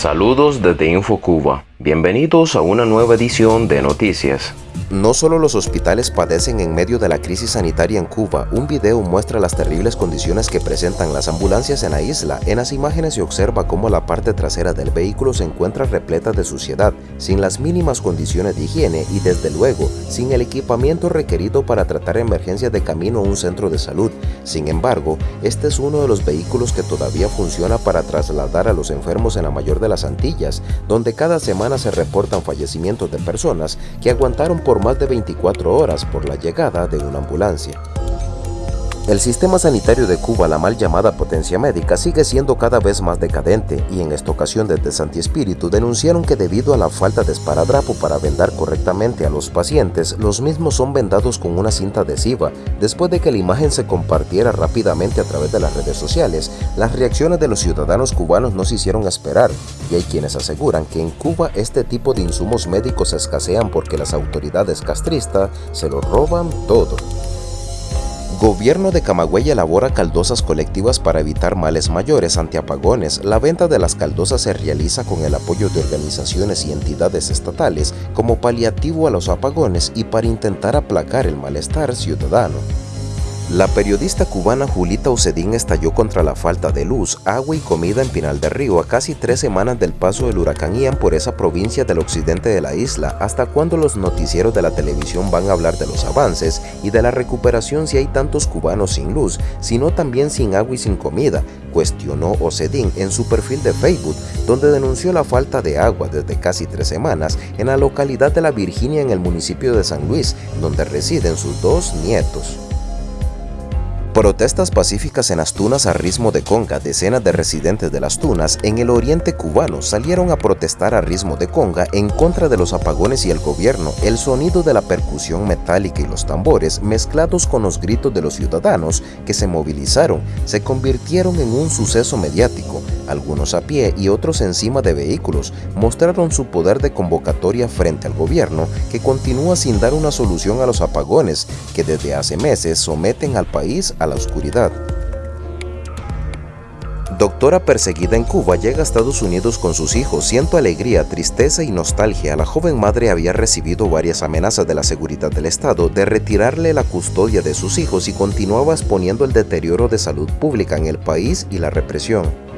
Saludos desde InfoCuba. Bienvenidos a una nueva edición de Noticias. No solo los hospitales padecen en medio de la crisis sanitaria en Cuba, un video muestra las terribles condiciones que presentan las ambulancias en la isla. En las imágenes se observa cómo la parte trasera del vehículo se encuentra repleta de suciedad, sin las mínimas condiciones de higiene y desde luego, sin el equipamiento requerido para tratar emergencias de camino a un centro de salud. Sin embargo, este es uno de los vehículos que todavía funciona para trasladar a los enfermos en la mayor de las Antillas, donde cada semana se reportan fallecimientos de personas que aguantaron por más de 24 horas por la llegada de una ambulancia. El sistema sanitario de Cuba, la mal llamada potencia médica, sigue siendo cada vez más decadente y en esta ocasión desde Santi Espíritu denunciaron que debido a la falta de esparadrapo para vendar correctamente a los pacientes, los mismos son vendados con una cinta adhesiva. Después de que la imagen se compartiera rápidamente a través de las redes sociales, las reacciones de los ciudadanos cubanos no se hicieron esperar y hay quienes aseguran que en Cuba este tipo de insumos médicos escasean porque las autoridades castristas se lo roban todo. Gobierno de Camagüey elabora caldosas colectivas para evitar males mayores ante apagones. La venta de las caldosas se realiza con el apoyo de organizaciones y entidades estatales como paliativo a los apagones y para intentar aplacar el malestar ciudadano. La periodista cubana Julita Ucedín estalló contra la falta de luz, agua y comida en Pinal del Río a casi tres semanas del paso del huracán Ian por esa provincia del occidente de la isla. ¿Hasta cuándo los noticieros de la televisión van a hablar de los avances y de la recuperación si hay tantos cubanos sin luz, sino también sin agua y sin comida? Cuestionó Ocedín en su perfil de Facebook, donde denunció la falta de agua desde casi tres semanas en la localidad de La Virginia en el municipio de San Luis, donde residen sus dos nietos. Protestas pacíficas en las tunas a ritmo de conga. Decenas de residentes de las tunas en el oriente cubano salieron a protestar a ritmo de conga en contra de los apagones y el gobierno. El sonido de la percusión metálica y los tambores, mezclados con los gritos de los ciudadanos que se movilizaron, se convirtieron en un suceso mediático. Algunos a pie y otros encima de vehículos mostraron su poder de convocatoria frente al gobierno que continúa sin dar una solución a los apagones que desde hace meses someten al país a la oscuridad. Doctora perseguida en Cuba llega a Estados Unidos con sus hijos. Siento alegría, tristeza y nostalgia. La joven madre había recibido varias amenazas de la seguridad del Estado de retirarle la custodia de sus hijos y continuaba exponiendo el deterioro de salud pública en el país y la represión.